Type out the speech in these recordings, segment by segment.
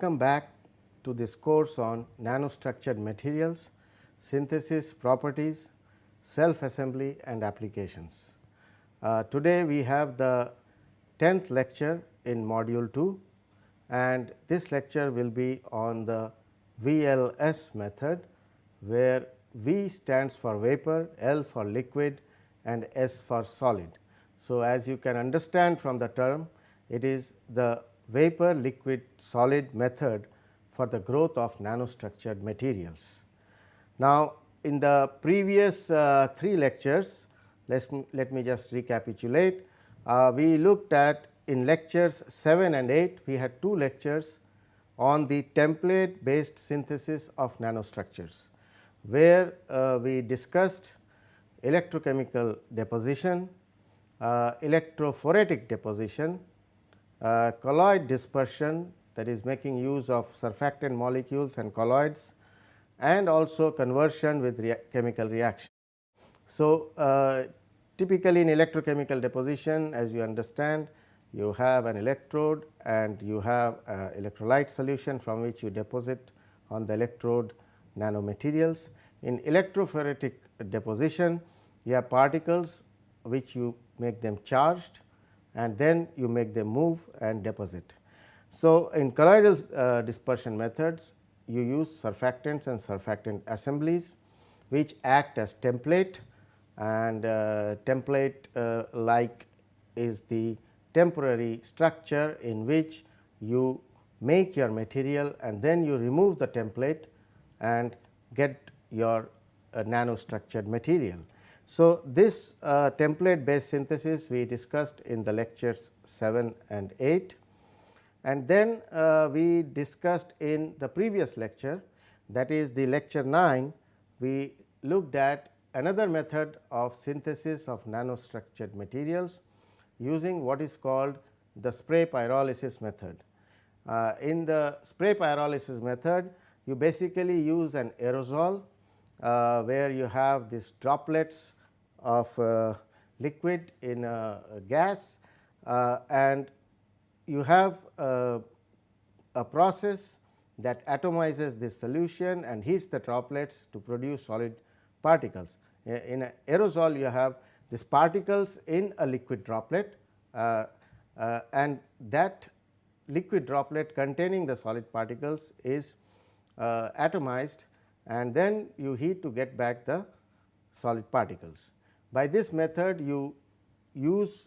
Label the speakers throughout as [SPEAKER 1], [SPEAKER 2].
[SPEAKER 1] Welcome back to this course on nanostructured materials, synthesis properties, self assembly and applications. Uh, today we have the 10th lecture in module 2 and this lecture will be on the VLS method where V stands for vapor, L for liquid and S for solid. So, as you can understand from the term it is the vapor liquid solid method for the growth of nanostructured materials. Now, in the previous uh, three lectures let me, let me just recapitulate. Uh, we looked at in lectures 7 and 8 we had two lectures on the template based synthesis of nanostructures, where uh, we discussed electrochemical deposition, uh, electrophoretic deposition, uh, colloid dispersion that is making use of surfactant molecules and colloids and also conversion with rea chemical reaction. So, uh, typically in electrochemical deposition as you understand you have an electrode and you have electrolyte solution from which you deposit on the electrode nanomaterials. In electrophoretic deposition you have particles which you make them charged and then you make them move and deposit. So, in colloidal uh, dispersion methods you use surfactants and surfactant assemblies which act as template and uh, template uh, like is the temporary structure in which you make your material and then you remove the template and get your uh, nanostructured material. So, this uh, template based synthesis we discussed in the lectures 7 and 8 and then uh, we discussed in the previous lecture that is the lecture 9 we looked at another method of synthesis of nanostructured materials using what is called the spray pyrolysis method. Uh, in the spray pyrolysis method you basically use an aerosol uh, where you have these droplets of uh, liquid in a gas uh, and you have a, a process that atomizes this solution and heats the droplets to produce solid particles. In an aerosol you have these particles in a liquid droplet uh, uh, and that liquid droplet containing the solid particles is uh, atomized and then you heat to get back the solid particles. By this method you use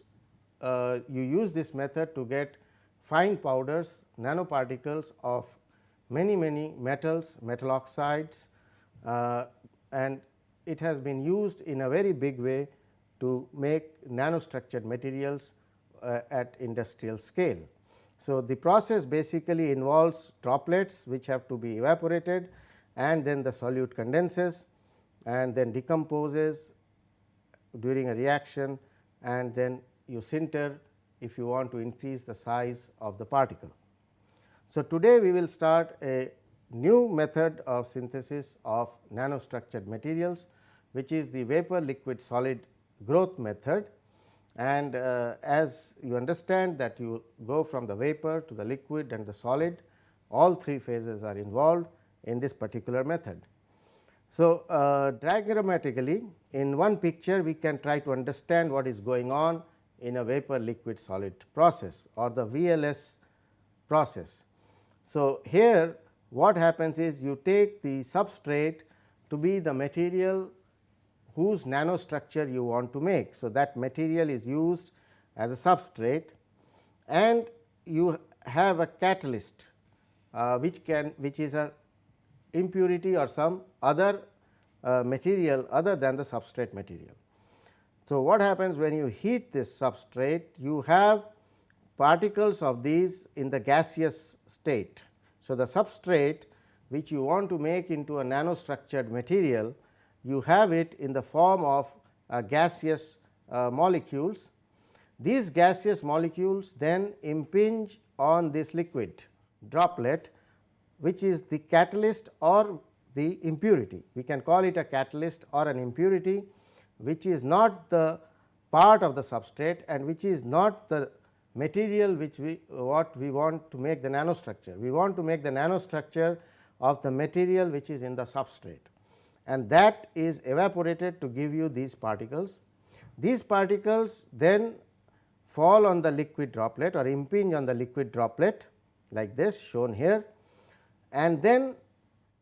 [SPEAKER 1] uh, you use this method to get fine powders nanoparticles of many many metals metal oxides uh, and it has been used in a very big way to make nanostructured materials uh, at industrial scale. So, the process basically involves droplets which have to be evaporated and then the solute condenses and then decomposes during a reaction and then you sinter if you want to increase the size of the particle. So, today we will start a new method of synthesis of nanostructured materials which is the vapor liquid solid growth method and uh, as you understand that you go from the vapor to the liquid and the solid all three phases are involved in this particular method. So, uh, diagrammatically in one picture we can try to understand what is going on in a vapor liquid solid process or the VLS process. So, here what happens is you take the substrate to be the material whose nanostructure you want to make. So, that material is used as a substrate and you have a catalyst uh, which can which is a impurity or some other uh, material other than the substrate material. So, what happens when you heat this substrate you have particles of these in the gaseous state. So, the substrate which you want to make into a nanostructured material you have it in the form of uh, gaseous uh, molecules. These gaseous molecules then impinge on this liquid droplet which is the catalyst or the impurity. We can call it a catalyst or an impurity which is not the part of the substrate and which is not the material which we what we want to make the nanostructure. We want to make the nanostructure of the material which is in the substrate and that is evaporated to give you these particles. These particles then fall on the liquid droplet or impinge on the liquid droplet like this shown here and then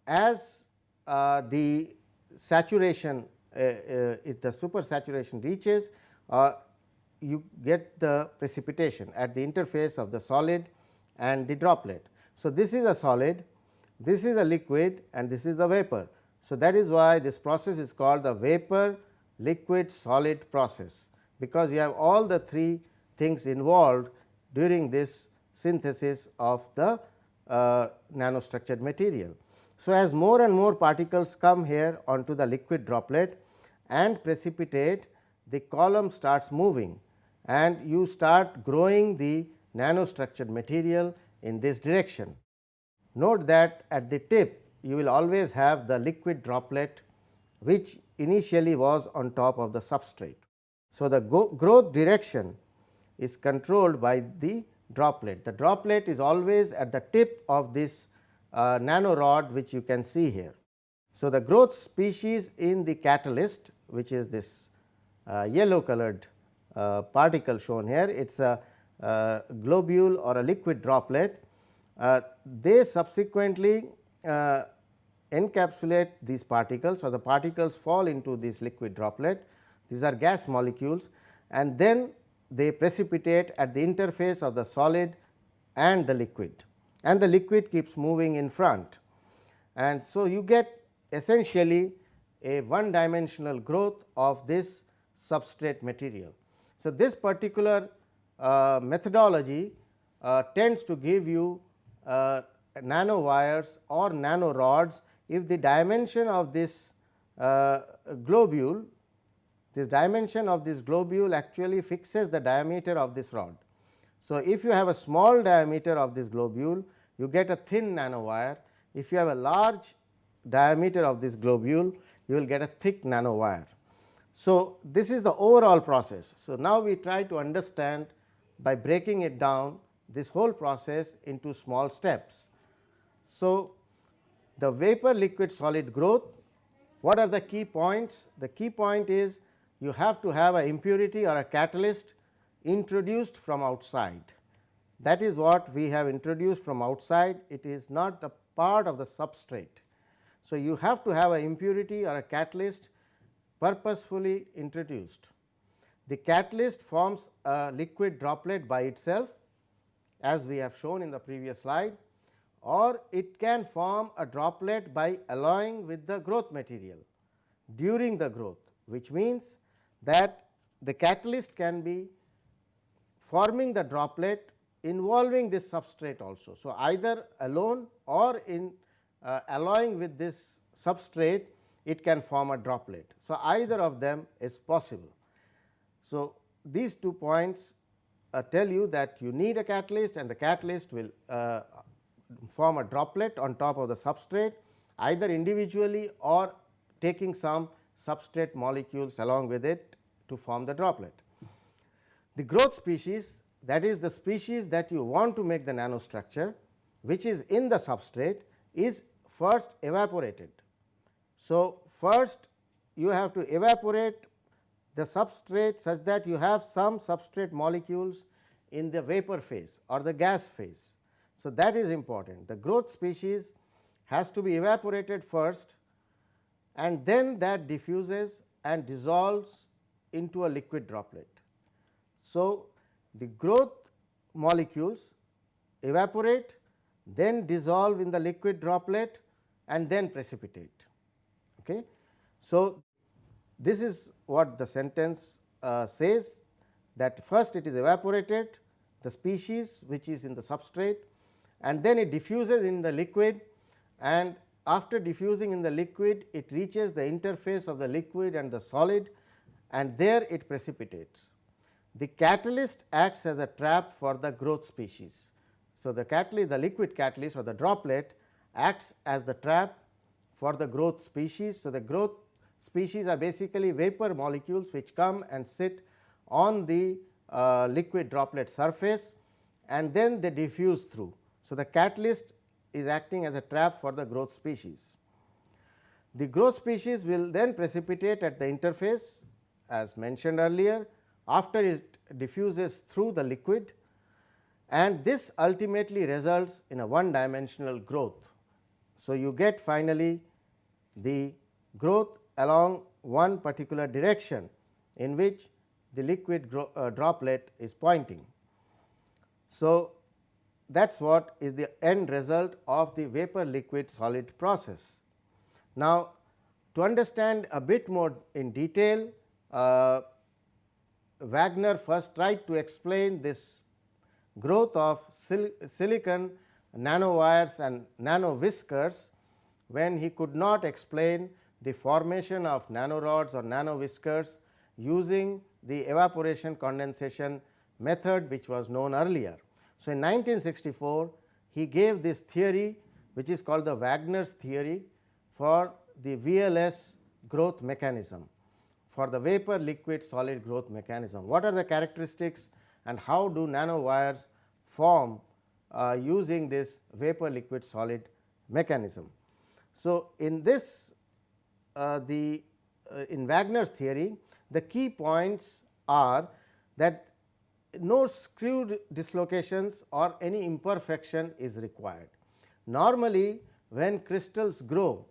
[SPEAKER 1] as uh, the saturation uh, uh, if the super saturation reaches uh, you get the precipitation at the interface of the solid and the droplet. So, this is a solid, this is a liquid and this is a vapor. So, that is why this process is called the vapor liquid solid process, because you have all the three things involved during this synthesis of the uh, nanostructured material. So, as more and more particles come here onto the liquid droplet and precipitate, the column starts moving and you start growing the nanostructured material in this direction. Note that at the tip you will always have the liquid droplet which initially was on top of the substrate. So, the growth direction is controlled by the droplet. The droplet is always at the tip of this uh, nanorod which you can see here. So, the growth species in the catalyst which is this uh, yellow colored uh, particle shown here it is a uh, globule or a liquid droplet. Uh, they subsequently uh, encapsulate these particles or the particles fall into this liquid droplet these are gas molecules and then they precipitate at the interface of the solid and the liquid and the liquid keeps moving in front. And so, you get essentially a one dimensional growth of this substrate material. So, this particular uh, methodology uh, tends to give you uh, nanowires or nanorods if the dimension of this uh, globule this dimension of this globule actually fixes the diameter of this rod. So, if you have a small diameter of this globule you get a thin nanowire if you have a large diameter of this globule you will get a thick nanowire. So, this is the overall process. So, now we try to understand by breaking it down this whole process into small steps. So, the vapor liquid solid growth what are the key points? The key point is you have to have an impurity or a catalyst introduced from outside. That is what we have introduced from outside it is not a part of the substrate. So, you have to have an impurity or a catalyst purposefully introduced. The catalyst forms a liquid droplet by itself as we have shown in the previous slide or it can form a droplet by alloying with the growth material during the growth which means that the catalyst can be forming the droplet involving this substrate also. So, either alone or in uh, alloying with this substrate it can form a droplet. So, either of them is possible. So, these two points uh, tell you that you need a catalyst and the catalyst will uh, form a droplet on top of the substrate either individually or taking some substrate molecules along with it to form the droplet. The growth species that is the species that you want to make the nanostructure which is in the substrate is first evaporated. So, first you have to evaporate the substrate such that you have some substrate molecules in the vapor phase or the gas phase. So, that is important the growth species has to be evaporated first and then that diffuses and dissolves into a liquid droplet. So, the growth molecules evaporate then dissolve in the liquid droplet and then precipitate. Okay. So, this is what the sentence uh, says that first it is evaporated the species which is in the substrate and then it diffuses in the liquid and after diffusing in the liquid it reaches the interface of the liquid and the solid and there it precipitates. The catalyst acts as a trap for the growth species. So, the catalyst the liquid catalyst or the droplet acts as the trap for the growth species. So, the growth species are basically vapor molecules which come and sit on the uh, liquid droplet surface and then they diffuse through. So, the catalyst is acting as a trap for the growth species. The growth species will then precipitate at the interface as mentioned earlier after it diffuses through the liquid and this ultimately results in a one dimensional growth. So, you get finally the growth along one particular direction in which the liquid uh, droplet is pointing. So, that is what is the end result of the vapor liquid solid process. Now, to understand a bit more in detail, uh, Wagner first tried to explain this growth of sil silicon nanowires and nano whiskers when he could not explain the formation of nanorods or nano whiskers using the evaporation condensation method which was known earlier. So, in 1964 he gave this theory which is called the Wagner's theory for the VLS growth mechanism for the vapor liquid solid growth mechanism. What are the characteristics and how do nanowires form uh, using this vapor liquid solid mechanism. So, in this uh, the uh, in Wagner's theory the key points are that no screw dislocations or any imperfection is required. Normally when crystals grow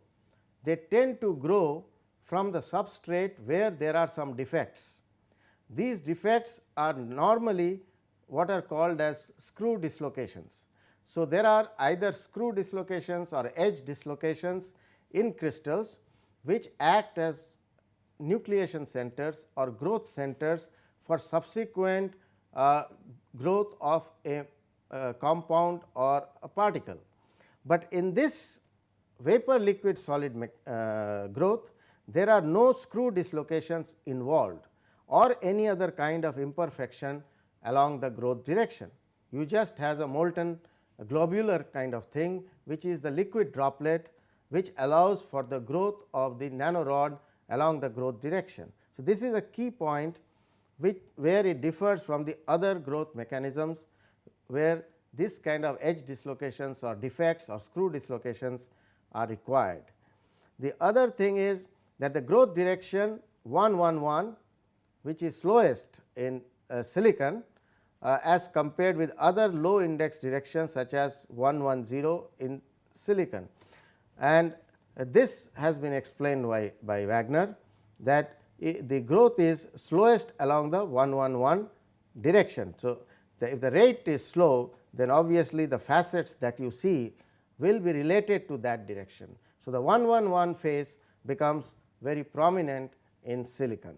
[SPEAKER 1] they tend to grow from the substrate where there are some defects. These defects are normally what are called as screw dislocations. So, there are either screw dislocations or edge dislocations in crystals which act as nucleation centers or growth centers for subsequent growth of a compound or a particle. But in this vapor liquid solid uh, growth there are no screw dislocations involved or any other kind of imperfection along the growth direction. You just has a molten globular kind of thing which is the liquid droplet which allows for the growth of the nanorod along the growth direction. So, this is a key point which where it differs from the other growth mechanisms where this kind of edge dislocations or defects or screw dislocations are required. The other thing is that the growth direction 111 which is slowest in uh, silicon uh, as compared with other low index directions such as 110 in silicon. And uh, this has been explained by, by Wagner that the growth is slowest along the 111 direction. So, the, if the rate is slow then obviously the facets that you see will be related to that direction. So, the 111 phase becomes very prominent in silicon.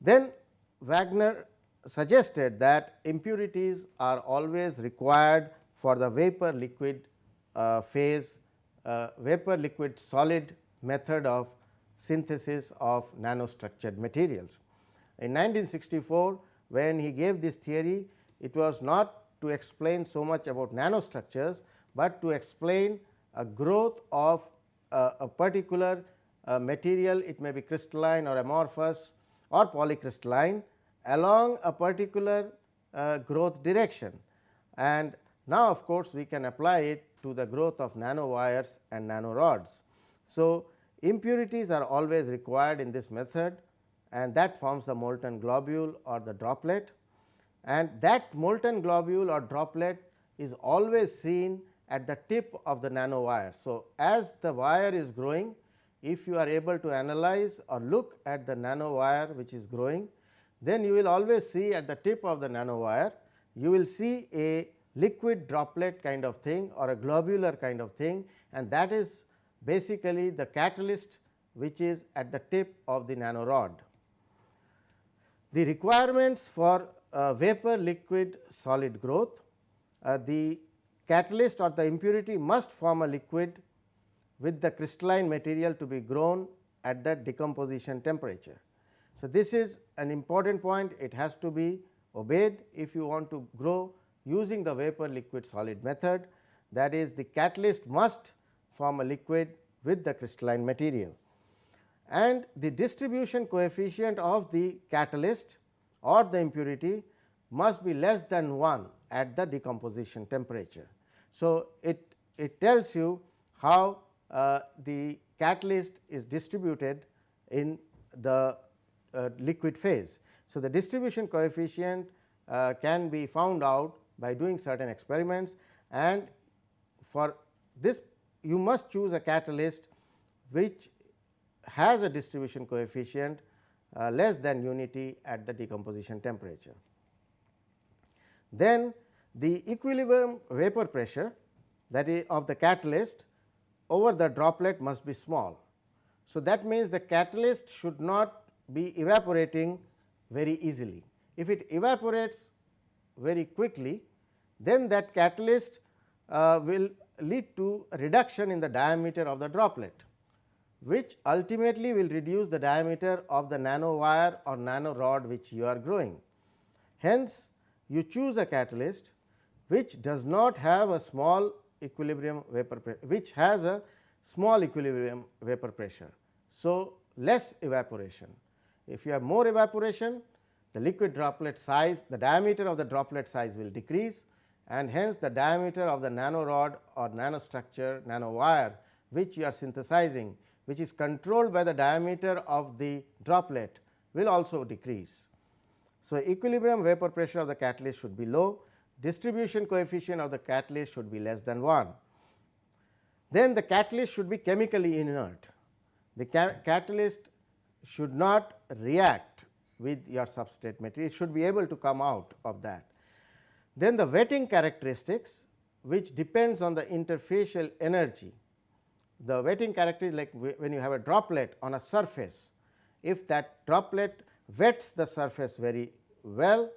[SPEAKER 1] Then Wagner suggested that impurities are always required for the vapor liquid uh, phase uh, vapor liquid solid method of synthesis of nanostructured materials. In 1964 when he gave this theory it was not to explain so much about nanostructures, but to explain a growth of uh, a particular uh, material it may be crystalline or amorphous or polycrystalline along a particular uh, growth direction. And now of course, we can apply it to the growth of nanowires and nanorods. So, impurities are always required in this method and that forms the molten globule or the droplet and that molten globule or droplet is always seen at the tip of the nanowire. So, as the wire is growing if you are able to analyze or look at the nanowire which is growing then you will always see at the tip of the nanowire you will see a liquid droplet kind of thing or a globular kind of thing and that is basically the catalyst which is at the tip of the nanorod. The requirements for uh, vapor liquid solid growth, uh, the catalyst or the impurity must form a liquid with the crystalline material to be grown at the decomposition temperature. So, this is an important point it has to be obeyed if you want to grow using the vapor liquid solid method that is the catalyst must form a liquid with the crystalline material. And the distribution coefficient of the catalyst or the impurity must be less than 1 at the decomposition temperature. So, it, it tells you how uh, the catalyst is distributed in the uh, liquid phase. So, the distribution coefficient uh, can be found out by doing certain experiments and for this you must choose a catalyst which has a distribution coefficient uh, less than unity at the decomposition temperature. Then the equilibrium vapor pressure that is of the catalyst over the droplet must be small. So, that means the catalyst should not be evaporating very easily. If it evaporates very quickly, then that catalyst uh, will lead to reduction in the diameter of the droplet, which ultimately will reduce the diameter of the nano wire or nano rod which you are growing. Hence, you choose a catalyst which does not have a small equilibrium vapor pressure which has a small equilibrium vapor pressure. So, less evaporation. If you have more evaporation, the liquid droplet size, the diameter of the droplet size will decrease and hence the diameter of the nanorod or nanostructure nanowire which you are synthesizing which is controlled by the diameter of the droplet will also decrease. So, equilibrium vapor pressure of the catalyst should be low, distribution coefficient of the catalyst should be less than 1. Then the catalyst should be chemically inert. The ca catalyst should not react with your substrate material, it should be able to come out of that. Then the wetting characteristics which depends on the interfacial energy. The wetting characteristic like when you have a droplet on a surface, if that droplet wets the surface very well,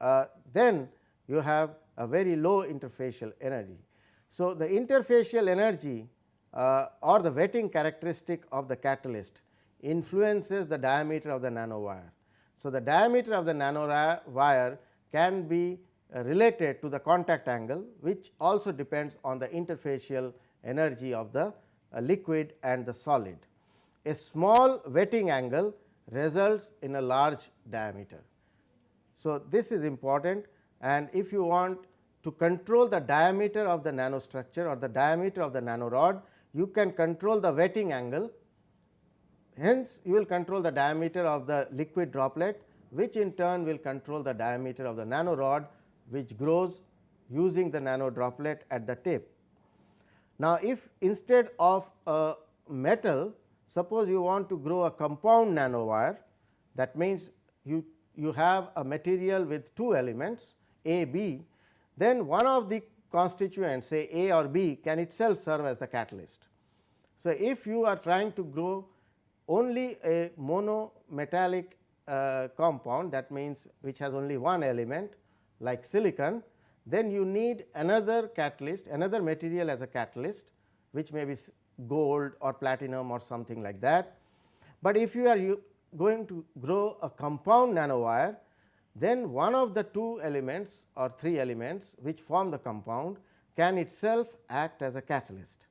[SPEAKER 1] uh, then you have a very low interfacial energy. So, the interfacial energy uh, or the wetting characteristic of the catalyst influences the diameter of the nanowire. So, the diameter of the nanowire can be related to the contact angle which also depends on the interfacial energy of the uh, liquid and the solid. A small wetting angle results in a large diameter. So, this is important and if you want to control the diameter of the nanostructure or the diameter of the nanorod, you can control the wetting angle. Hence, you will control the diameter of the liquid droplet which in turn will control the diameter of the nanorod which grows using the nano droplet at the tip. Now, if instead of a metal suppose you want to grow a compound nanowire that means you, you have a material with two elements A, B, then one of the constituents say A or B can itself serve as the catalyst. So, if you are trying to grow only a monometallic uh, compound that means which has only one element like silicon, then you need another catalyst, another material as a catalyst which may be gold or platinum or something like that. But if you are going to grow a compound nanowire, then one of the two elements or three elements which form the compound can itself act as a catalyst.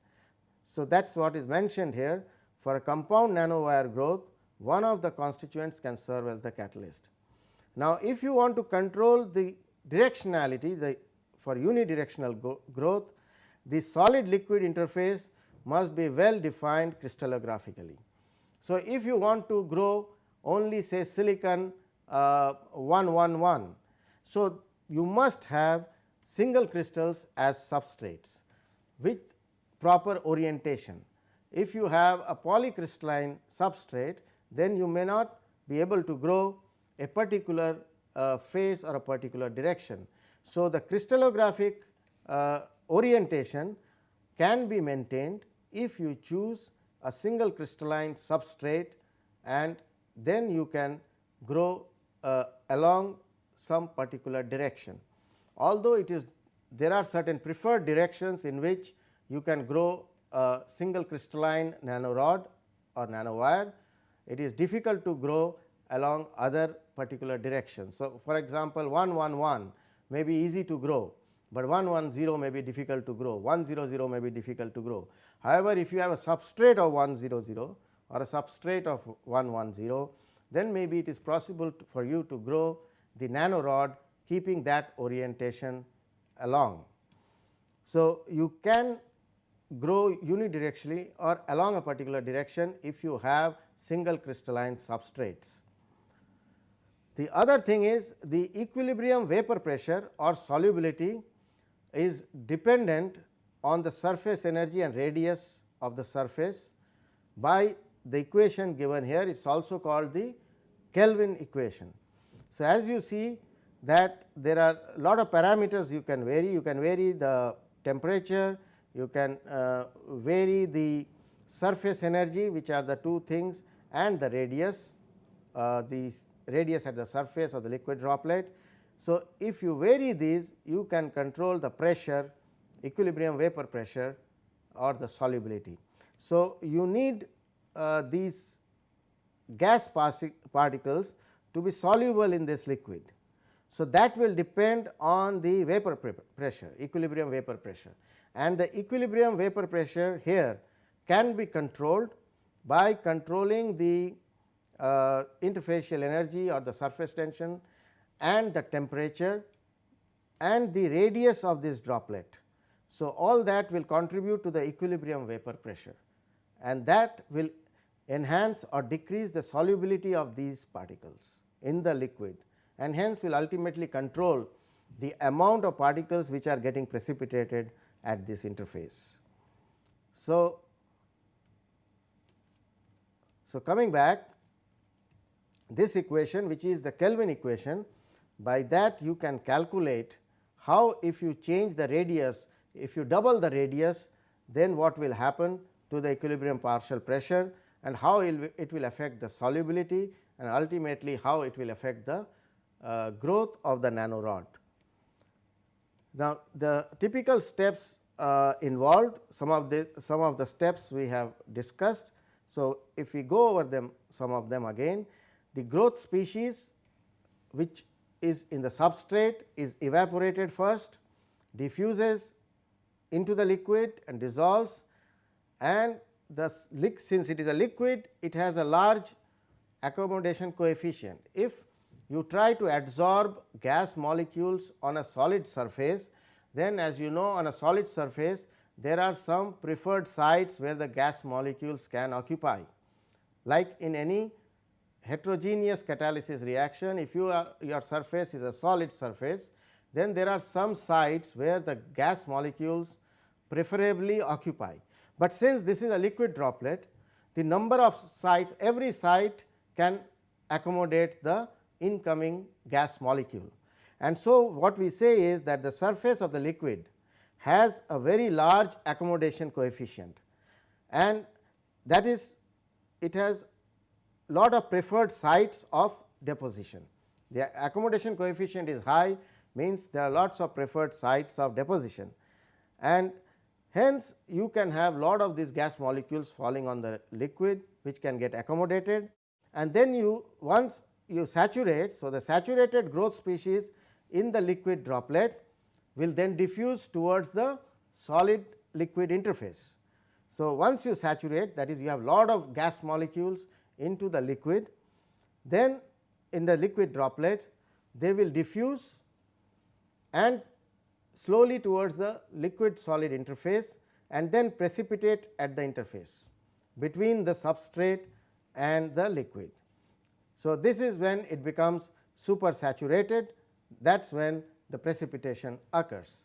[SPEAKER 1] So, that is what is mentioned here for a compound nanowire growth one of the constituents can serve as the catalyst. Now, if you want to control the directionality the for unidirectional growth the solid liquid interface must be well defined crystallographically. So, if you want to grow only say silicon uh, 111, so you must have single crystals as substrates with proper orientation. If you have a polycrystalline substrate then you may not be able to grow a particular uh, phase or a particular direction. So, the crystallographic uh, orientation can be maintained if you choose a single crystalline substrate and then you can grow uh, along some particular direction. Although it is there are certain preferred directions in which you can grow a single crystalline nanorod or nanowire, it is difficult to grow along other particular direction. So, for example, 111 may be easy to grow, but 110 may be difficult to grow, 100 may be difficult to grow. However, if you have a substrate of 100 or a substrate of 110, then maybe it is possible to, for you to grow the nanorod keeping that orientation along. So, you can grow unidirectionally or along a particular direction if you have single crystalline substrates. The other thing is the equilibrium vapor pressure or solubility is dependent on the surface energy and radius of the surface by the equation given here it is also called the Kelvin equation. So, as you see that there are a lot of parameters you can vary you can vary the temperature you can uh, vary the surface energy which are the two things and the radius uh, the radius at the surface of the liquid droplet. So, if you vary these you can control the pressure equilibrium vapor pressure or the solubility. So, you need uh, these gas particles to be soluble in this liquid. So, that will depend on the vapor pressure equilibrium vapor pressure and the equilibrium vapor pressure here can be controlled by controlling the uh, interfacial energy or the surface tension and the temperature and the radius of this droplet. So, all that will contribute to the equilibrium vapor pressure and that will enhance or decrease the solubility of these particles in the liquid and hence will ultimately control the amount of particles which are getting precipitated at this interface. So, so coming back this equation which is the Kelvin equation by that you can calculate how if you change the radius if you double the radius then what will happen to the equilibrium partial pressure and how it will affect the solubility and ultimately how it will affect the uh, growth of the nanorod. Now, the typical steps uh, involved some of the some of the steps we have discussed. So, if we go over them some of them again the growth species which is in the substrate is evaporated first diffuses into the liquid and dissolves and the since it is a liquid it has a large accommodation coefficient. If you try to absorb gas molecules on a solid surface, then as you know on a solid surface there are some preferred sites where the gas molecules can occupy. Like in any heterogeneous catalysis reaction, if you are, your surface is a solid surface, then there are some sites where the gas molecules preferably occupy. But since this is a liquid droplet, the number of sites every site can accommodate the incoming gas molecule. And so, what we say is that the surface of the liquid has a very large accommodation coefficient and that is it has lot of preferred sites of deposition. The accommodation coefficient is high means there are lots of preferred sites of deposition and hence you can have lot of these gas molecules falling on the liquid which can get accommodated and then you once you saturate. So, the saturated growth species in the liquid droplet will then diffuse towards the solid liquid interface. So, once you saturate that is you have lot of gas molecules into the liquid, then in the liquid droplet they will diffuse and slowly towards the liquid solid interface and then precipitate at the interface between the substrate and the liquid. So, this is when it becomes super saturated that is when the precipitation occurs.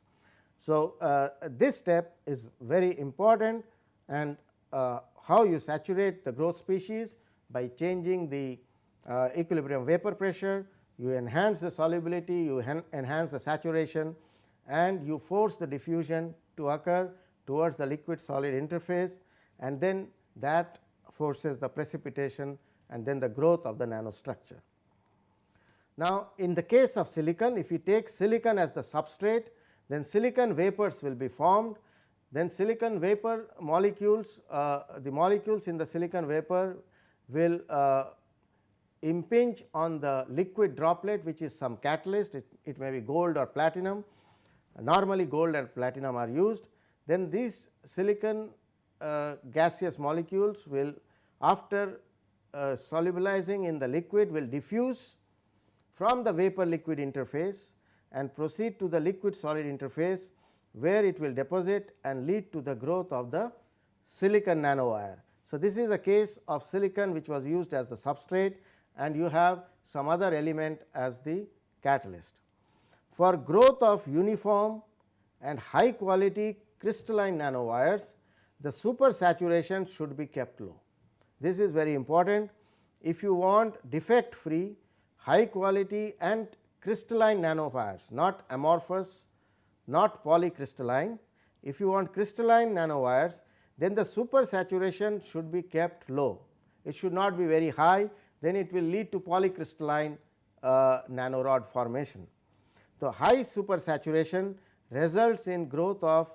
[SPEAKER 1] So, uh, this step is very important and uh, how you saturate the growth species by changing the uh, equilibrium vapor pressure, you enhance the solubility, you enhance the saturation and you force the diffusion to occur towards the liquid solid interface and then that forces the precipitation and then the growth of the nanostructure. Now, in the case of silicon if you take silicon as the substrate then silicon vapors will be formed then silicon vapor molecules uh, the molecules in the silicon vapor will uh, impinge on the liquid droplet which is some catalyst. It, it may be gold or platinum. Normally gold and platinum are used. Then these silicon uh, gaseous molecules will after uh, solubilizing in the liquid will diffuse from the vapor liquid interface and proceed to the liquid solid interface where it will deposit and lead to the growth of the silicon nanowire. So, this is a case of silicon which was used as the substrate and you have some other element as the catalyst. For growth of uniform and high quality crystalline nanowires, the super saturation should be kept low. This is very important. If you want defect free, high quality and crystalline nanowires, not amorphous, not polycrystalline. If you want crystalline nanowires, then the super saturation should be kept low. It should not be very high, then it will lead to polycrystalline uh, nanorod formation. The high super saturation results in growth of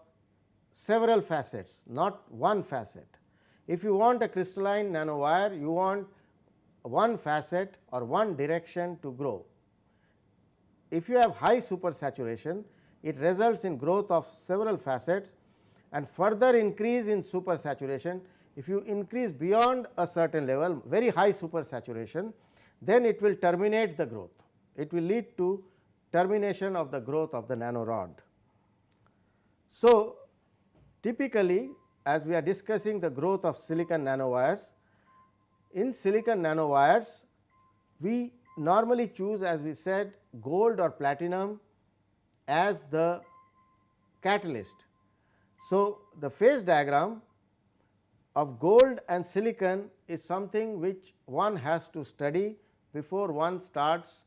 [SPEAKER 1] several facets, not one facet. If you want a crystalline nanowire, you want one facet or one direction to grow. If you have high super saturation, it results in growth of several facets and further increase in supersaturation. If you increase beyond a certain level, very high supersaturation, then it will terminate the growth. It will lead to termination of the growth of the nanorod. So, typically as we are discussing the growth of silicon nanowires, in silicon nanowires we normally choose as we said gold or platinum as the catalyst. So, the phase diagram of gold and silicon is something which one has to study before one starts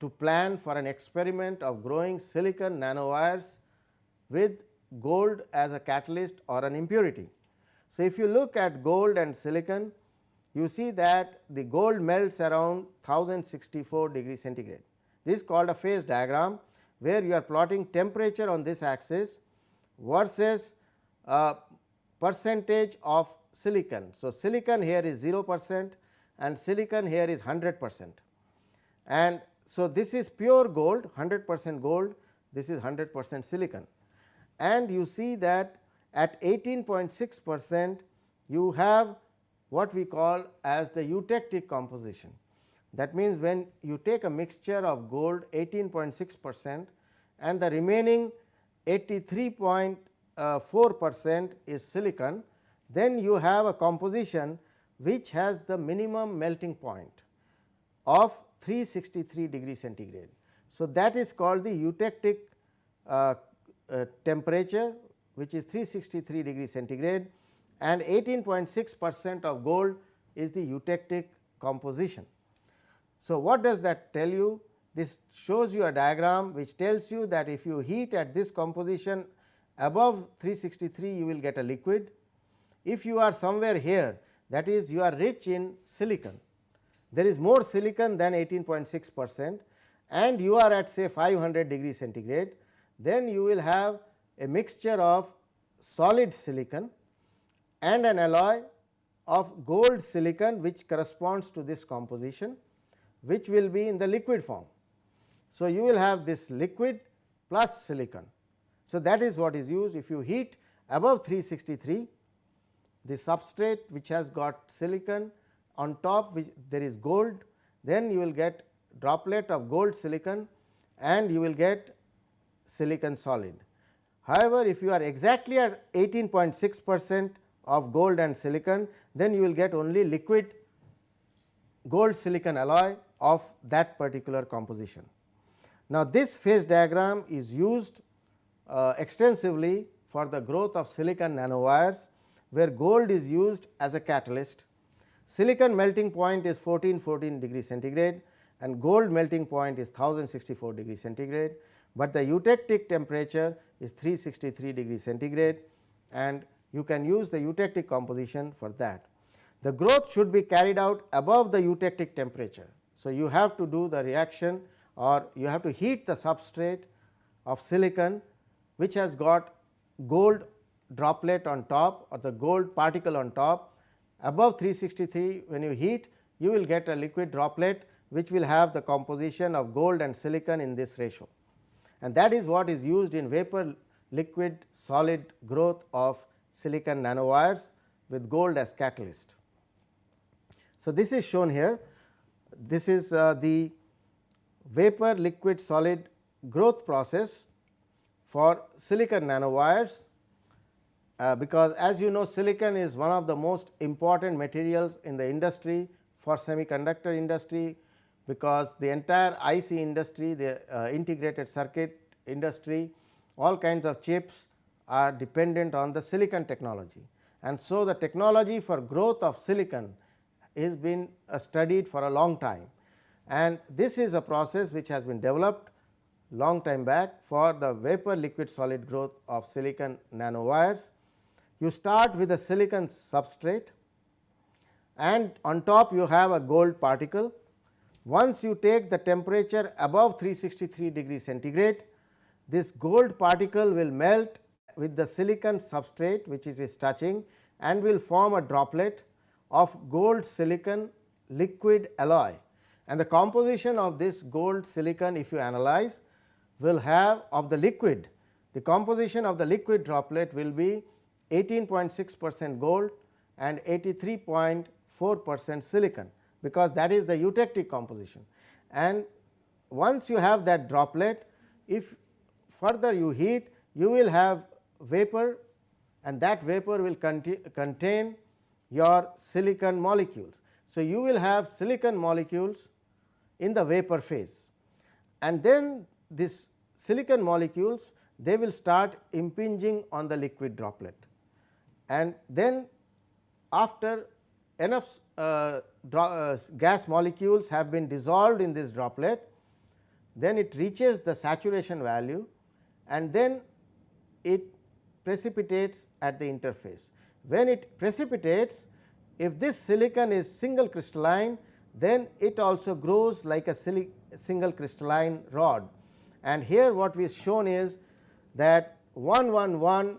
[SPEAKER 1] to plan for an experiment of growing silicon nanowires with gold as a catalyst or an impurity. So, if you look at gold and silicon you see that the gold melts around 1064 degree centigrade. This is called a phase diagram where you are plotting temperature on this axis versus uh, percentage of silicon. So, silicon here is 0 percent and silicon here is 100 percent and so this is pure gold 100 percent gold this is 100 percent silicon and you see that at 18.6 percent you have what we call as the eutectic composition. That means, when you take a mixture of gold 18.6 percent and the remaining 83.4 percent is silicon, then you have a composition which has the minimum melting point of 363 degree centigrade. So, that is called the eutectic uh, uh, temperature which is 363 degree centigrade and 18.6 percent of gold is the eutectic composition. So, what does that tell you? This shows you a diagram which tells you that if you heat at this composition above 363 you will get a liquid. If you are somewhere here that is you are rich in silicon, there is more silicon than 18.6 percent and you are at say 500 degree centigrade, then you will have a mixture of solid silicon and an alloy of gold silicon which corresponds to this composition which will be in the liquid form. So, you will have this liquid plus silicon. So, that is what is used if you heat above 363 the substrate which has got silicon on top which there is gold then you will get droplet of gold silicon and you will get silicon solid. However, if you are exactly at 18.6 percent of gold and silicon, then you will get only liquid gold silicon alloy of that particular composition. Now, this phase diagram is used uh, extensively for the growth of silicon nanowires, where gold is used as a catalyst. Silicon melting point is 1414 degree centigrade and gold melting point is 1064 degree centigrade, but the eutectic temperature is 363 degree centigrade and you can use the eutectic composition for that. The growth should be carried out above the eutectic temperature. So, you have to do the reaction or you have to heat the substrate of silicon which has got gold droplet on top or the gold particle on top. Above 363 when you heat you will get a liquid droplet which will have the composition of gold and silicon in this ratio. And that is what is used in vapor liquid solid growth of silicon nanowires with gold as catalyst. So, this is shown here. This is uh, the vapor liquid solid growth process for silicon nanowires uh, because as you know silicon is one of the most important materials in the industry for semiconductor industry because the entire IC industry the uh, integrated circuit industry all kinds of chips are dependent on the silicon technology. And so, the technology for growth of silicon is been uh, studied for a long time and this is a process which has been developed long time back for the vapor liquid solid growth of silicon nanowires. You start with a silicon substrate and on top you have a gold particle. Once you take the temperature above 363 degree centigrade, this gold particle will melt with the silicon substrate which it is touching and will form a droplet of gold silicon liquid alloy and the composition of this gold silicon if you analyze will have of the liquid the composition of the liquid droplet will be 18.6 percent gold and 83.4 percent silicon because that is the eutectic composition. And once you have that droplet if further you heat you will have vapor and that vapor will contain your silicon molecules. So, you will have silicon molecules in the vapor phase and then this silicon molecules they will start impinging on the liquid droplet and then after enough uh, uh, gas molecules have been dissolved in this droplet then it reaches the saturation value and then it precipitates at the interface. When it precipitates if this silicon is single crystalline then it also grows like a single crystalline rod. And here what we shown is that 111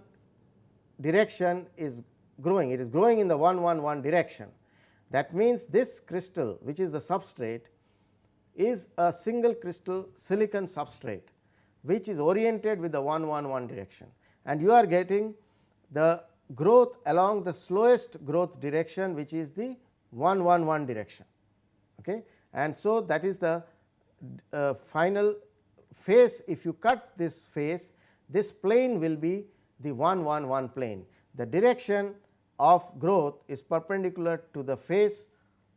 [SPEAKER 1] direction is growing. It is growing in the 111 direction. That means this crystal which is the substrate is a single crystal silicon substrate which is oriented with the 111 direction. And you are getting the growth along the slowest growth direction which is the 111 direction. Okay. And so, that is the uh, final face if you cut this face this plane will be the 111 plane. The direction of growth is perpendicular to the face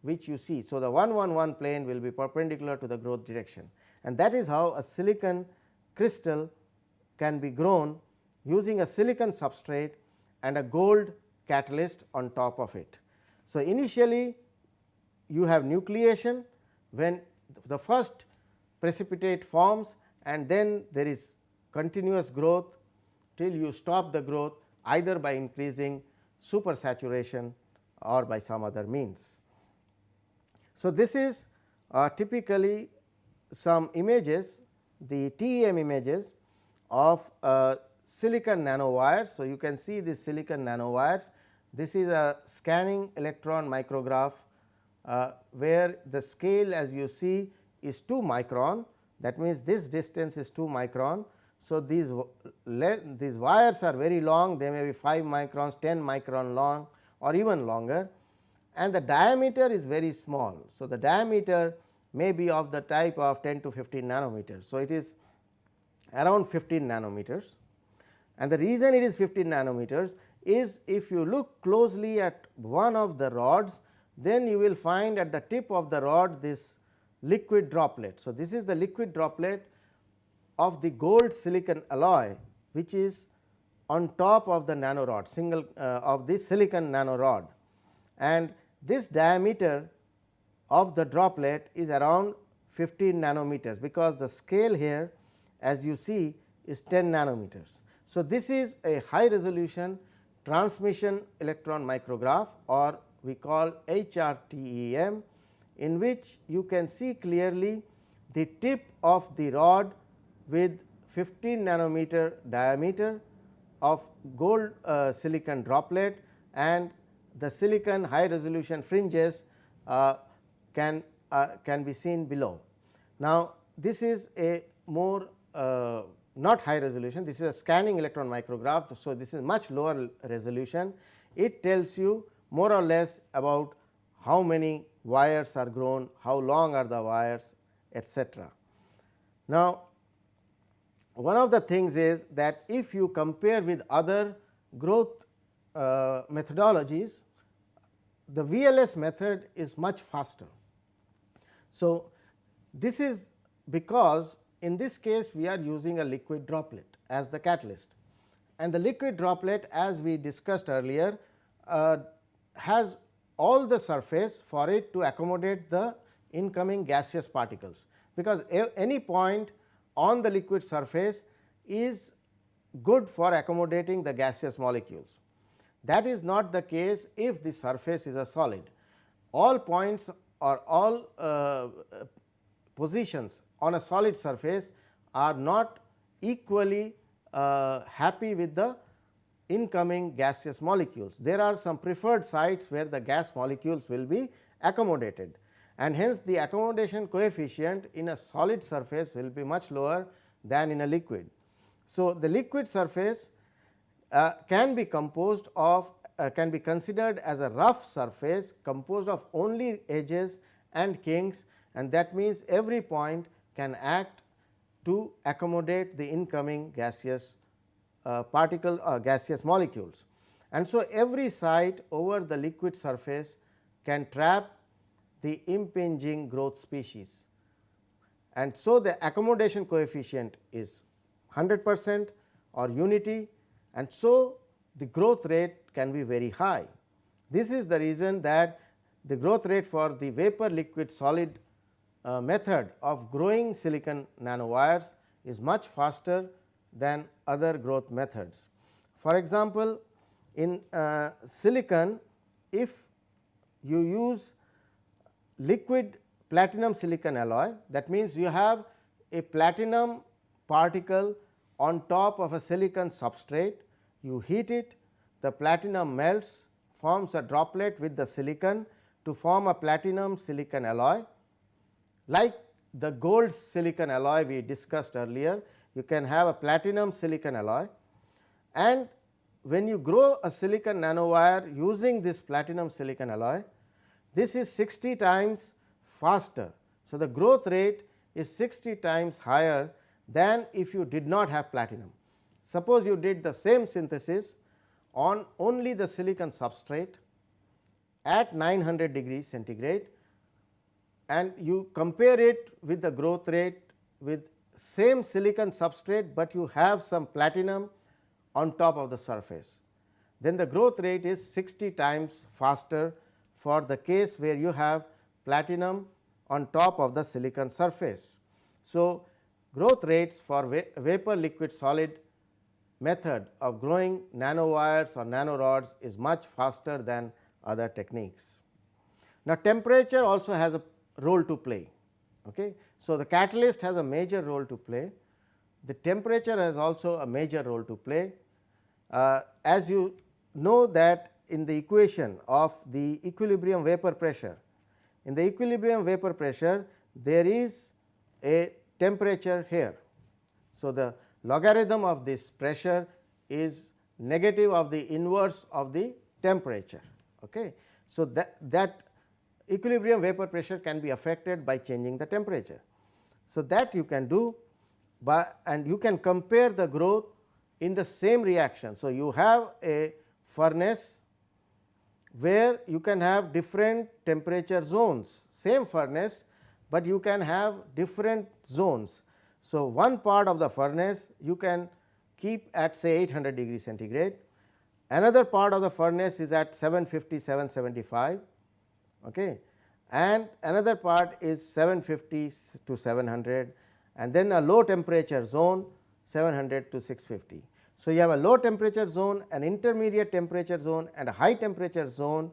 [SPEAKER 1] which you see. So, the 111 plane will be perpendicular to the growth direction and that is how a silicon crystal can be grown using a silicon substrate and a gold catalyst on top of it. So, initially you have nucleation when the first precipitate forms and then there is continuous growth till you stop the growth either by increasing supersaturation or by some other means. So, this is uh, typically some images the TEM images of uh, silicon nanowires. So, you can see these silicon nanowires this is a scanning electron micrograph uh, where the scale as you see is 2 micron that means this distance is 2 micron. So, these these wires are very long they may be 5 microns 10 micron long or even longer and the diameter is very small. So, the diameter may be of the type of 10 to 15 nanometers. So, it is around 15 nanometers and the reason it is 15 nanometers is if you look closely at one of the rods then you will find at the tip of the rod this liquid droplet. So, this is the liquid droplet of the gold silicon alloy which is on top of the nanorod single uh, of this silicon nanorod and this diameter of the droplet is around 15 nanometers because the scale here as you see is 10 nanometers. So, this is a high resolution transmission electron micrograph or we call HRTEM in which you can see clearly the tip of the rod with 15 nanometer diameter of gold uh, silicon droplet and the silicon high resolution fringes uh, can uh, can be seen below. Now, this is a more uh, not high resolution this is a scanning electron micrograph. So, this is much lower resolution it tells you more or less about how many wires are grown, how long are the wires etcetera. Now, one of the things is that if you compare with other growth uh, methodologies, the VLS method is much faster. So, this is because in this case we are using a liquid droplet as the catalyst and the liquid droplet as we discussed earlier uh, has all the surface for it to accommodate the incoming gaseous particles, because any point on the liquid surface is good for accommodating the gaseous molecules. That is not the case if the surface is a solid. All points or all uh, positions on a solid surface are not equally uh, happy with the incoming gaseous molecules. There are some preferred sites where the gas molecules will be accommodated and hence the accommodation coefficient in a solid surface will be much lower than in a liquid. So, the liquid surface uh, can be composed of uh, can be considered as a rough surface composed of only edges and kinks and that means every point can act to accommodate the incoming gaseous particle or uh, gaseous molecules. And so, every site over the liquid surface can trap the impinging growth species. And so, the accommodation coefficient is 100 percent or unity and so the growth rate can be very high. This is the reason that the growth rate for the vapor liquid solid uh, method of growing silicon nanowires is much faster than other growth methods. For example, in uh, silicon if you use liquid platinum silicon alloy that means you have a platinum particle on top of a silicon substrate you heat it the platinum melts forms a droplet with the silicon to form a platinum silicon alloy like the gold silicon alloy we discussed earlier you can have a platinum silicon alloy and when you grow a silicon nanowire using this platinum silicon alloy this is 60 times faster. So, the growth rate is 60 times higher than if you did not have platinum. Suppose you did the same synthesis on only the silicon substrate at 900 degrees centigrade and you compare it with the growth rate with same silicon substrate, but you have some platinum on top of the surface. Then the growth rate is 60 times faster for the case where you have platinum on top of the silicon surface. So, growth rates for va vapor liquid solid method of growing nanowires or nanorods is much faster than other techniques. Now, temperature also has a role to play. Okay. So, the catalyst has a major role to play, the temperature has also a major role to play. Uh, as you know that in the equation of the equilibrium vapor pressure, in the equilibrium vapor pressure there is a temperature here. So, the logarithm of this pressure is negative of the inverse of the temperature. Okay. So, that, that equilibrium vapor pressure can be affected by changing the temperature. So, that you can do by and you can compare the growth in the same reaction. So, you have a furnace where you can have different temperature zones same furnace, but you can have different zones. So, one part of the furnace you can keep at say 800 degree centigrade, another part of the furnace is at 750 775 okay. and another part is 750 to 700 and then a low temperature zone 700 to 650. So, you have a low temperature zone, an intermediate temperature zone and a high temperature zone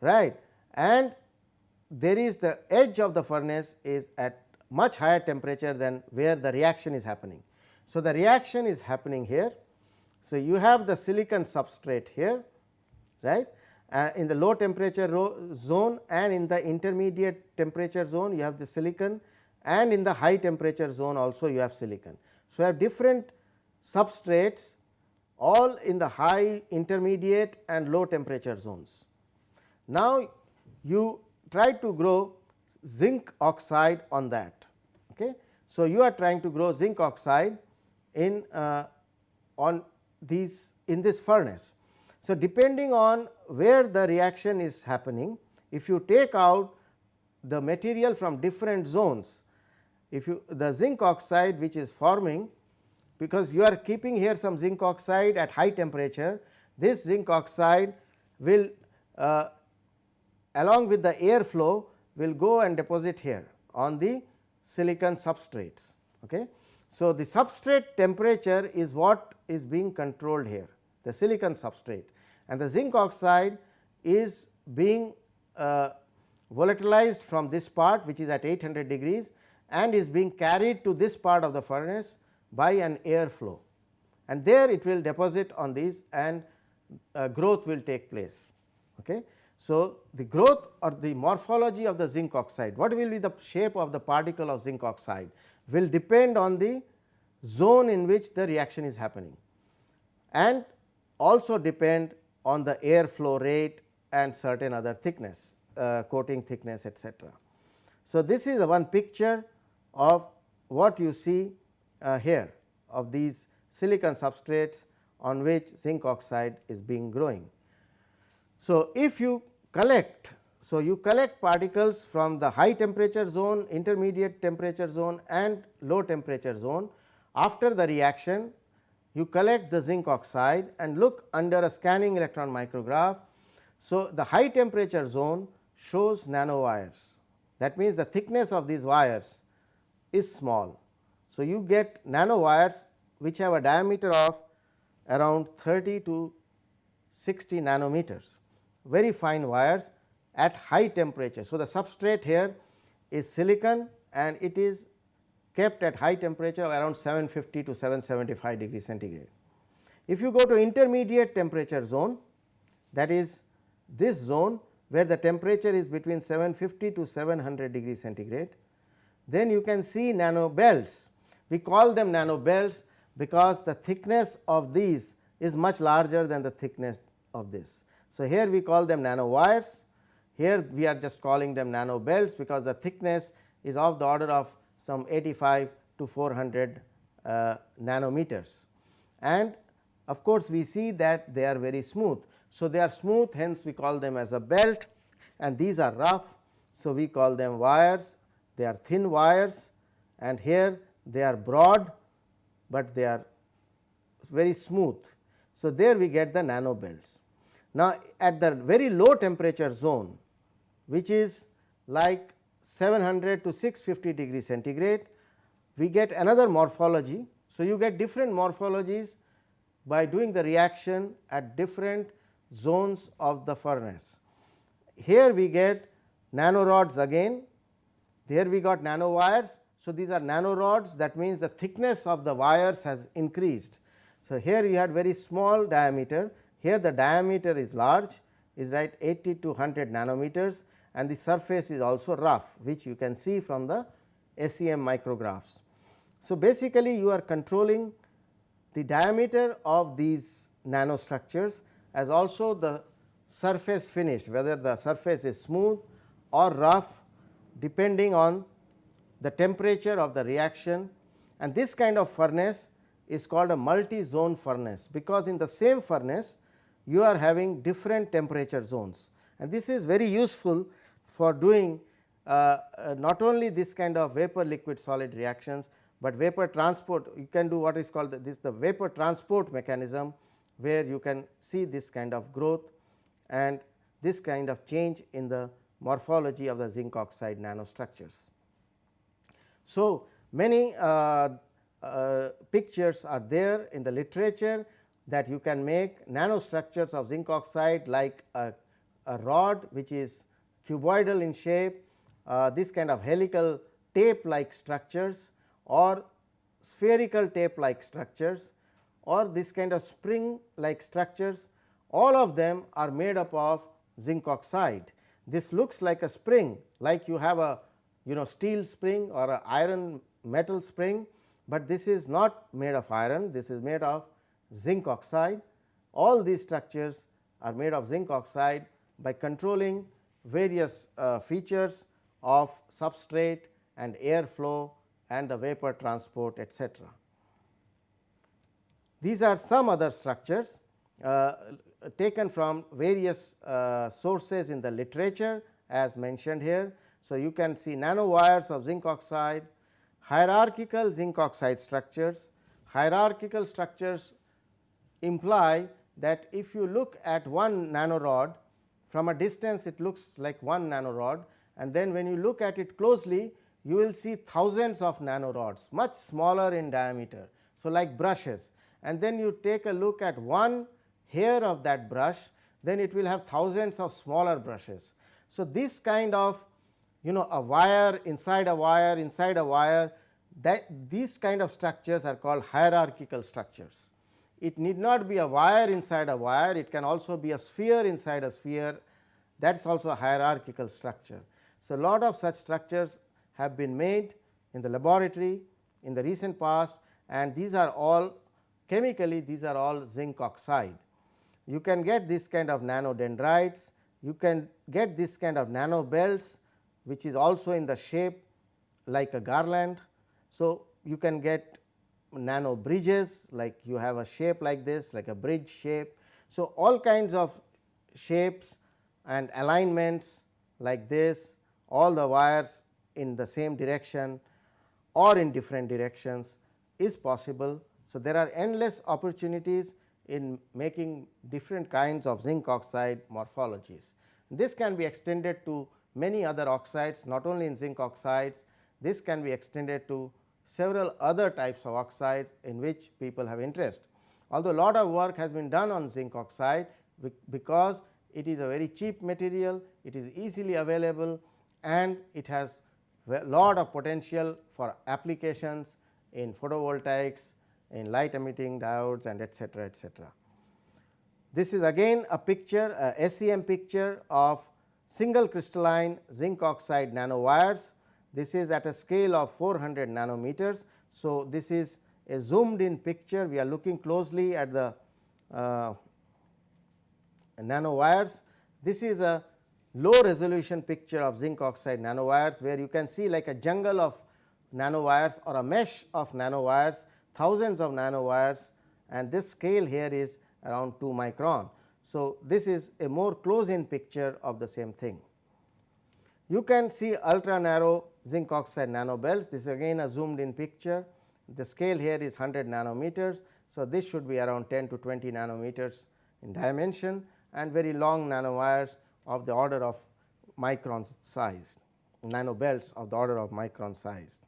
[SPEAKER 1] right and there is the edge of the furnace is at much higher temperature than where the reaction is happening. So, the reaction is happening here. So, you have the silicon substrate here right uh, in the low temperature zone and in the intermediate temperature zone you have the silicon and in the high temperature zone also you have silicon. So, you have different substrates all in the high, intermediate and low temperature zones. Now, you try to grow zinc oxide on that. Okay. So, you are trying to grow zinc oxide in uh, on these in this furnace. So, depending on where the reaction is happening, if you take out the material from different zones, if you the zinc oxide which is forming because you are keeping here some zinc oxide at high temperature, this zinc oxide will uh, along with the air flow will go and deposit here on the silicon substrates. Okay. So, the substrate temperature is what is being controlled here the silicon substrate and the zinc oxide is being uh, volatilized from this part which is at 800 degrees and is being carried to this part of the furnace by an air flow and there it will deposit on these and uh, growth will take place. Okay. So, the growth or the morphology of the zinc oxide, what will be the shape of the particle of zinc oxide will depend on the zone in which the reaction is happening and also depend on the air flow rate and certain other thickness, uh, coating thickness etcetera. So, this is one picture of what you see uh, here of these silicon substrates on which zinc oxide is being growing. So, if you collect. So, you collect particles from the high temperature zone, intermediate temperature zone and low temperature zone. After the reaction, you collect the zinc oxide and look under a scanning electron micrograph. So, the high temperature zone shows nanowires that means the thickness of these wires is small. So, you get nanowires which have a diameter of around 30 to 60 nanometers very fine wires at high temperature. So, the substrate here is silicon and it is kept at high temperature of around 750 to 775 degree centigrade. If you go to intermediate temperature zone that is this zone where the temperature is between 750 to 700 degree centigrade, then you can see nano belts. We call them nano belts because the thickness of these is much larger than the thickness of this. So, here we call them nano wires, here we are just calling them nano belts because the thickness is of the order of some 85 to 400 uh, nanometers and of course, we see that they are very smooth. So, they are smooth hence we call them as a belt and these are rough. So, we call them wires they are thin wires and here they are broad, but they are very smooth. So, there we get the nano belts. Now, at the very low temperature zone which is like 700 to 650 degree centigrade, we get another morphology. So, you get different morphologies by doing the reaction at different zones of the furnace. Here we get nanorods again, there we got nanowires. So, these are nanorods that means the thickness of the wires has increased. So, here you had very small diameter here the diameter is large is right 80 to 100 nanometers and the surface is also rough which you can see from the SEM micrographs. So, basically you are controlling the diameter of these nanostructures as also the surface finish whether the surface is smooth or rough depending on the temperature of the reaction and this kind of furnace is called a multi zone furnace because in the same furnace you are having different temperature zones and this is very useful for doing uh, uh, not only this kind of vapor liquid solid reactions, but vapor transport you can do what is called the, this the vapor transport mechanism where you can see this kind of growth and this kind of change in the morphology of the zinc oxide nanostructures. So, many uh, uh, pictures are there in the literature that you can make nanostructures of zinc oxide like a, a rod which is cuboidal in shape, uh, this kind of helical tape like structures or spherical tape like structures or this kind of spring like structures all of them are made up of zinc oxide. This looks like a spring like you have a you know steel spring or a iron metal spring, but this is not made of iron this is made of zinc oxide. All these structures are made of zinc oxide by controlling various uh, features of substrate and air flow and the vapor transport etcetera. these are some other structures uh, taken from various uh, sources in the literature as mentioned here. So, you can see nanowires of zinc oxide, hierarchical zinc oxide structures. Hierarchical structures imply that if you look at one nanorod from a distance it looks like one nanorod and then when you look at it closely you will see thousands of nanorods much smaller in diameter. So, like brushes and then you take a look at one hair of that brush then it will have thousands of smaller brushes. So, this kind of you know a wire inside a wire inside a wire that these kind of structures are called hierarchical structures. It need not be a wire inside a wire, it can also be a sphere inside a sphere that is also a hierarchical structure. So, a lot of such structures have been made in the laboratory in the recent past and these are all chemically these are all zinc oxide. You can get this kind of nanodendrites, you can get this kind of nano belts which is also in the shape like a garland. So, you can get nano bridges like you have a shape like this like a bridge shape. So, all kinds of shapes and alignments like this all the wires in the same direction or in different directions is possible. So, there are endless opportunities in making different kinds of zinc oxide morphologies. This can be extended to many other oxides not only in zinc oxides, this can be extended to several other types of oxides in which people have interest. Although a lot of work has been done on zinc oxide because it is a very cheap material, it is easily available and it has a lot of potential for applications in photovoltaics, in light emitting diodes and etcetera, etcetera. This is again a picture a SEM picture of single crystalline zinc oxide nanowires. This is at a scale of 400 nanometers. So, this is a zoomed in picture we are looking closely at the uh, nanowires. This is a low resolution picture of zinc oxide nanowires where you can see like a jungle of nanowires or a mesh of nanowires thousands of nanowires and this scale here is around 2 micron. So, this is a more close in picture of the same thing. You can see ultra narrow zinc oxide nanobelts this is again a zoomed in picture the scale here is 100 nanometers. So, this should be around 10 to 20 nanometers in dimension and very long nanowires of the order of micron size nanobelts of the order of micron size.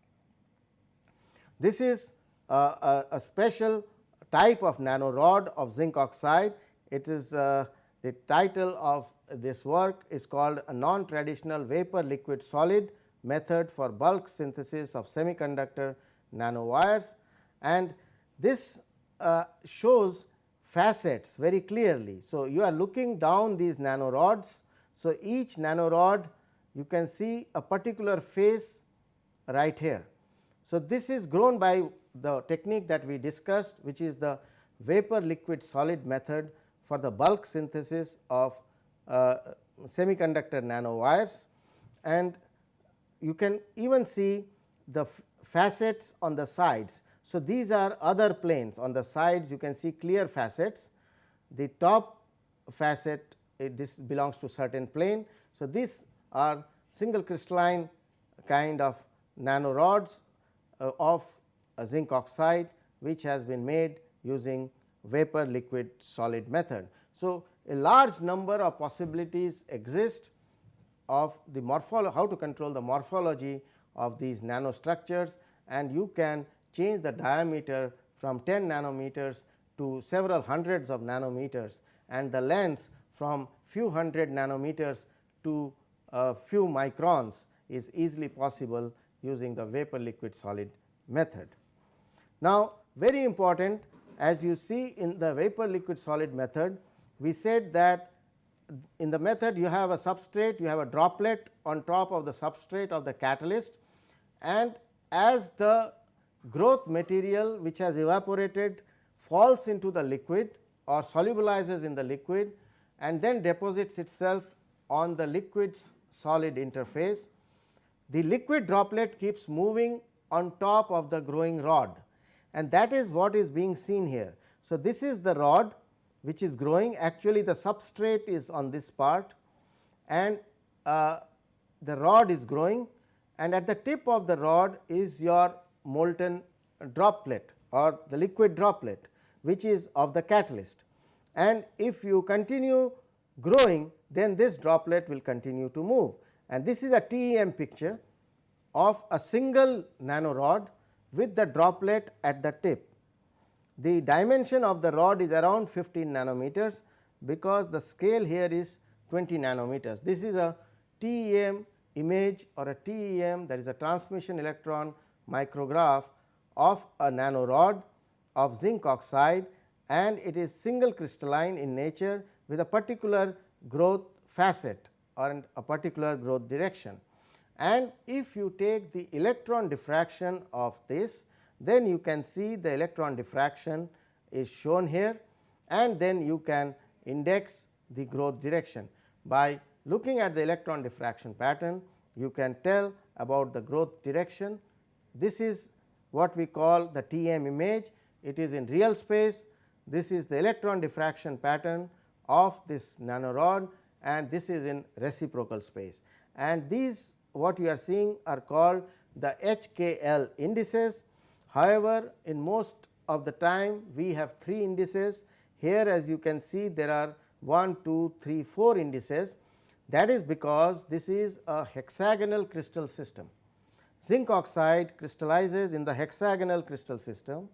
[SPEAKER 1] This is a, a, a special type of nanorod of zinc oxide. It is uh, the title of this work is called a non-traditional vapor liquid solid method for bulk synthesis of semiconductor nanowires and this uh, shows facets very clearly. So, you are looking down these nanorods so, each nanorod you can see a particular face right here. So, this is grown by the technique that we discussed which is the vapor liquid solid method for the bulk synthesis of semiconductor nanowires and you can even see the facets on the sides. So, these are other planes on the sides you can see clear facets the top facet this belongs to certain plane. So, these are single crystalline kind of nanorods uh, of zinc oxide which has been made using vapor liquid solid method. So, a large number of possibilities exist of the morphology how to control the morphology of these nanostructures and you can change the diameter from 10 nanometers to several hundreds of nanometers and the length from few hundred nanometers to a few microns is easily possible using the vapor liquid solid method. Now, very important as you see in the vapor liquid solid method, we said that in the method you have a substrate, you have a droplet on top of the substrate of the catalyst and as the growth material which has evaporated falls into the liquid or solubilizes in the liquid and then deposits itself on the liquid solid interface. The liquid droplet keeps moving on top of the growing rod and that is what is being seen here. So, this is the rod which is growing. Actually the substrate is on this part and uh, the rod is growing and at the tip of the rod is your molten droplet or the liquid droplet which is of the catalyst. And if you continue growing then this droplet will continue to move. And this is a TEM picture of a single nanorod with the droplet at the tip. The dimension of the rod is around 15 nanometers because the scale here is 20 nanometers. This is a TEM image or a TEM that is a transmission electron micrograph of a nanorod of zinc oxide and it is single crystalline in nature with a particular growth facet or a particular growth direction. And if you take the electron diffraction of this then you can see the electron diffraction is shown here and then you can index the growth direction. By looking at the electron diffraction pattern you can tell about the growth direction. This is what we call the TM image, it is in real space, this is the electron diffraction pattern of this nanorod and this is in reciprocal space. And these what you are seeing are called the HKL indices. However, in most of the time we have 3 indices here as you can see there are 1, 2, 3, 4 indices that is because this is a hexagonal crystal system. Zinc oxide crystallizes in the hexagonal crystal system.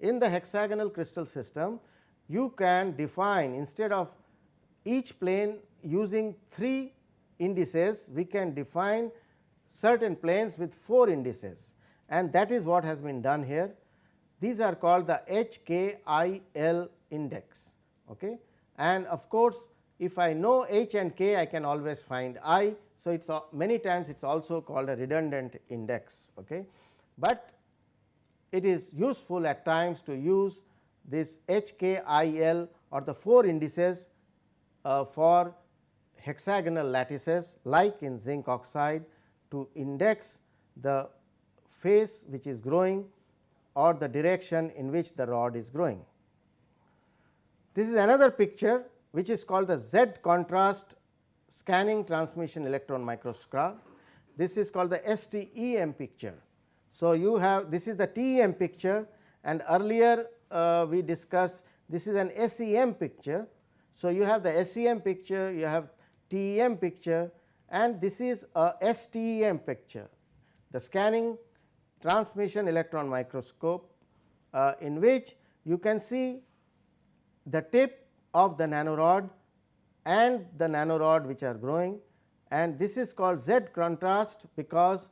[SPEAKER 1] In the hexagonal crystal system you can define instead of each plane using 3 indices we can define certain planes with 4 indices and that is what has been done here. These are called the HKIL index okay. and of course, if I know H and K I can always find I. So, it is many times it is also called a redundant index okay. but it is useful at times to use this HKIL or the 4 indices uh, for hexagonal lattices like in zinc oxide to index the phase which is growing or the direction in which the rod is growing. This is another picture which is called the Z contrast scanning transmission electron microscope. This is called the STEM picture. So, you have this is the TEM picture and earlier uh, we discussed this is an SEM picture. So, you have the SEM picture, you have TEM picture and this is a STEM picture, the scanning transmission electron microscope uh, in which you can see the tip of the nanorod and the nanorod which are growing and this is called Z contrast because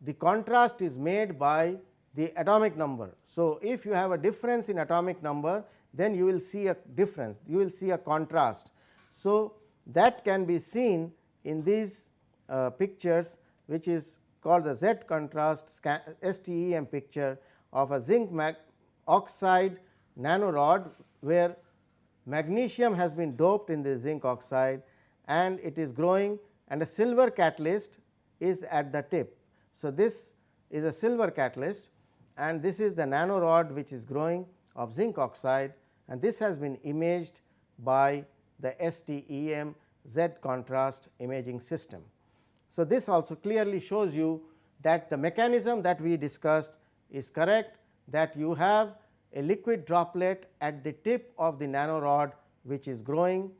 [SPEAKER 1] the contrast is made by the atomic number. So, if you have a difference in atomic number then you will see a difference you will see a contrast. So, that can be seen in these uh, pictures which is called the Z contrast STEM picture of a zinc oxide nanorod where magnesium has been doped in the zinc oxide and it is growing and a silver catalyst is at the tip. So, this is a silver catalyst and this is the nanorod which is growing of zinc oxide and this has been imaged by the STEM Z contrast imaging system. So, this also clearly shows you that the mechanism that we discussed is correct that you have a liquid droplet at the tip of the nanorod which is growing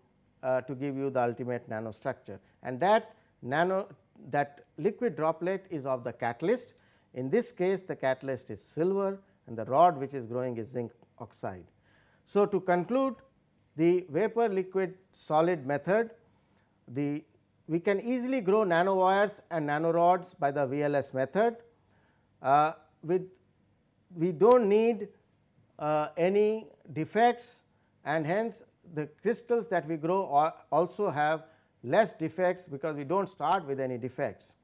[SPEAKER 1] uh, to give you the ultimate nanostructure and that nano that liquid droplet is of the catalyst. In this case the catalyst is silver and the rod which is growing is zinc oxide. So, to conclude the vapor liquid solid method the we can easily grow nanowires and nanorods by the VLS method uh, with we do not need uh, any defects and hence the crystals that we grow also have less defects because we do not start with any defects.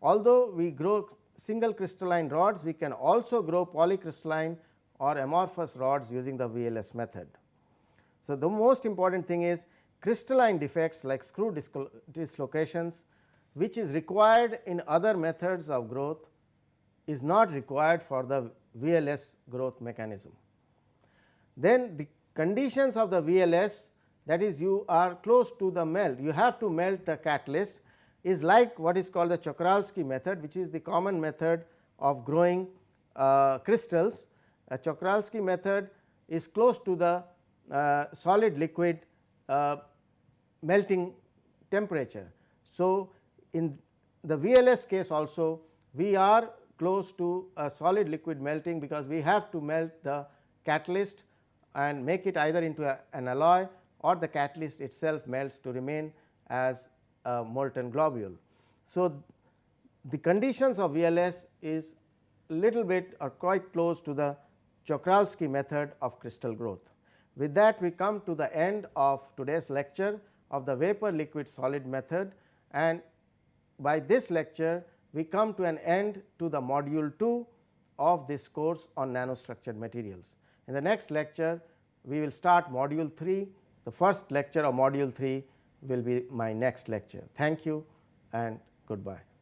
[SPEAKER 1] Although we grow single crystalline rods, we can also grow polycrystalline or amorphous rods using the VLS method. So, the most important thing is crystalline defects like screw dislocations which is required in other methods of growth is not required for the VLS growth mechanism. then the conditions of the VLS that is you are close to the melt you have to melt the catalyst is like what is called the Czochralski method which is the common method of growing uh, crystals. A Czochralski method is close to the uh, solid liquid uh, melting temperature. So, in the VLS case also we are close to a solid liquid melting because we have to melt the catalyst and make it either into a, an alloy or the catalyst itself melts to remain as a molten globule. So, the conditions of VLS is little bit or quite close to the Czochralski method of crystal growth. With that we come to the end of today's lecture of the vapor liquid solid method and by this lecture we come to an end to the module 2 of this course on nanostructured materials. In the next lecture we will start module 3 the first lecture of module 3 will be my next lecture. Thank you and goodbye.